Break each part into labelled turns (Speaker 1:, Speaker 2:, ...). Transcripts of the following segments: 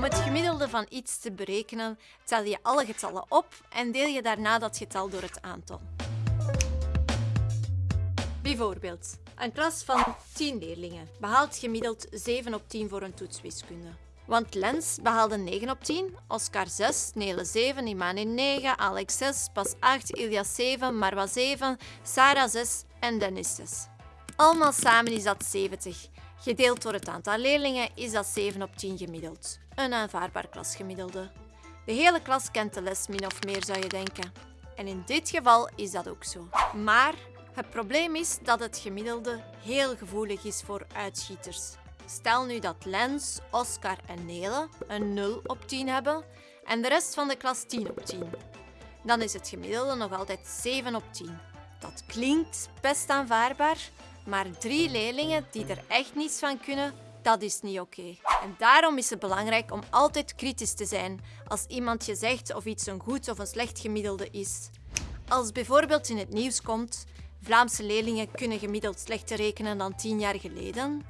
Speaker 1: Om het gemiddelde van iets te berekenen, tel je alle getallen op en deel je daarna dat getal door het aantal. Bijvoorbeeld, een klas van 10 leerlingen behaalt gemiddeld 7 op 10 voor een toets wiskunde. Want Lens behaalde 9 op 10, Oscar 6, Nele 7, Imane 9, Alex 6, Pas 8, Ilias 7, Marwa 7, Sarah 6 en Dennis 6. Allemaal samen is dat 70. Gedeeld door het aantal leerlingen is dat 7 op 10 gemiddeld. Een aanvaardbaar klasgemiddelde. De hele klas kent de les min of meer, zou je denken. En in dit geval is dat ook zo. Maar het probleem is dat het gemiddelde heel gevoelig is voor uitschieters. Stel nu dat Lens, Oscar en Nele een 0 op 10 hebben en de rest van de klas 10 op 10. Dan is het gemiddelde nog altijd 7 op 10. Dat klinkt best aanvaardbaar, maar drie leerlingen die er echt niets van kunnen, dat is niet oké. En daarom is het belangrijk om altijd kritisch te zijn als iemand je zegt of iets een goed of een slecht gemiddelde is. Als bijvoorbeeld in het nieuws komt Vlaamse leerlingen kunnen gemiddeld slechter rekenen dan tien jaar geleden,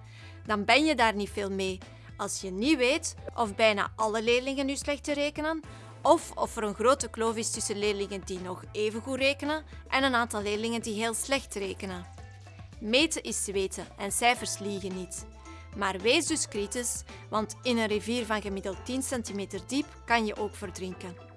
Speaker 1: dan ben je daar niet veel mee als je niet weet of bijna alle leerlingen nu slechter rekenen of of er een grote kloof is tussen leerlingen die nog even goed rekenen en een aantal leerlingen die heel slecht rekenen. Meten is weten en cijfers liegen niet. Maar wees dus kritisch, want in een rivier van gemiddeld 10 cm diep kan je ook verdrinken.